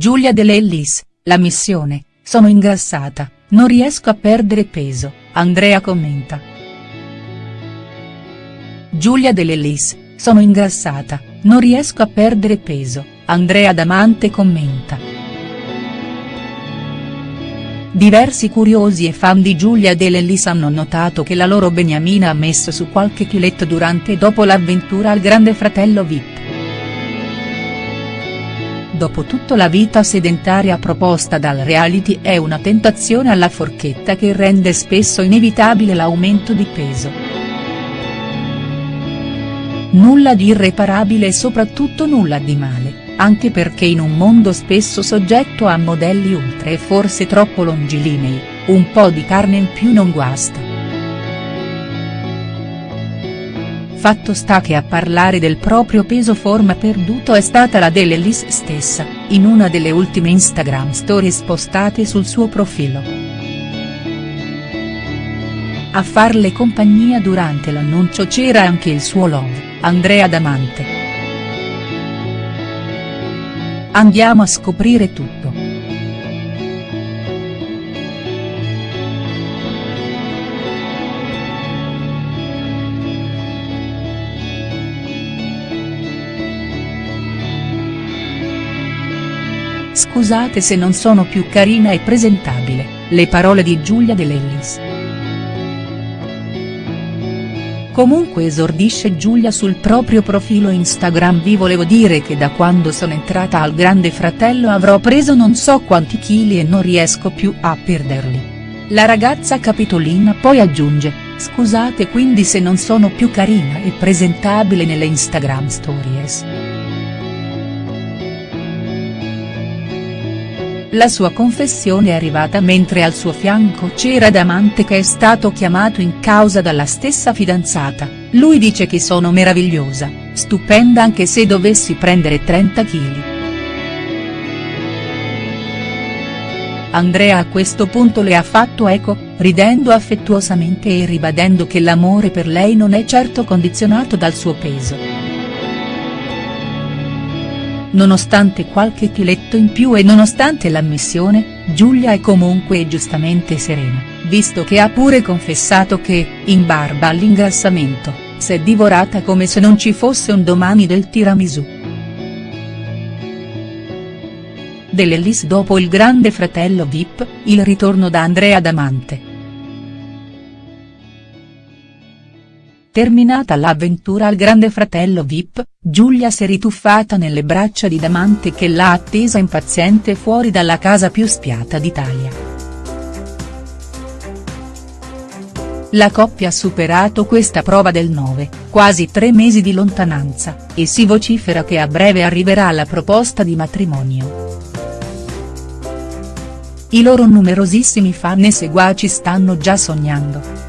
Giulia De Lellis, la missione, sono ingrassata, non riesco a perdere peso, Andrea commenta. Giulia De Lellis, sono ingrassata, non riesco a perdere peso, Andrea Damante commenta. Diversi curiosi e fan di Giulia De Lellis hanno notato che la loro beniamina ha messo su qualche chiletto durante e dopo l'avventura al grande fratello Vip. Dopotutto la vita sedentaria proposta dal reality è una tentazione alla forchetta che rende spesso inevitabile l'aumento di peso. Nulla di irreparabile e soprattutto nulla di male, anche perché in un mondo spesso soggetto a modelli ultra e forse troppo longilinei, un po' di carne in più non guasta. Fatto sta che a parlare del proprio peso forma perduto è stata la Delelis stessa, in una delle ultime Instagram stories postate sul suo profilo. A farle compagnia durante l'annuncio c'era anche il suo love, Andrea Damante. Andiamo a scoprire tutto. Scusate se non sono più carina e presentabile, le parole di Giulia De Lellis. Comunque esordisce Giulia sul proprio profilo Instagram vi volevo dire che da quando sono entrata al grande fratello avrò preso non so quanti chili e non riesco più a perderli. La ragazza capitolina poi aggiunge, scusate quindi se non sono più carina e presentabile nelle Instagram stories. La sua confessione è arrivata mentre al suo fianco c'era Damante che è stato chiamato in causa dalla stessa fidanzata, lui dice che sono meravigliosa, stupenda anche se dovessi prendere 30 kg. Andrea a questo punto le ha fatto eco, ridendo affettuosamente e ribadendo che l'amore per lei non è certo condizionato dal suo peso. Nonostante qualche chiletto in più e nonostante l'ammissione, Giulia è comunque giustamente serena, visto che ha pure confessato che, in barba all'ingrassamento, s'è divorata come se non ci fosse un domani del tiramisù. Dell'Ellis dopo il grande fratello Vip, il ritorno da Andrea Damante. Terminata l'avventura al grande fratello Vip, Giulia si è rituffata nelle braccia di Damante che l'ha attesa impaziente fuori dalla casa più spiata d'Italia. La coppia ha superato questa prova del 9, quasi tre mesi di lontananza, e si vocifera che a breve arriverà la proposta di matrimonio. I loro numerosissimi fan e seguaci stanno già sognando.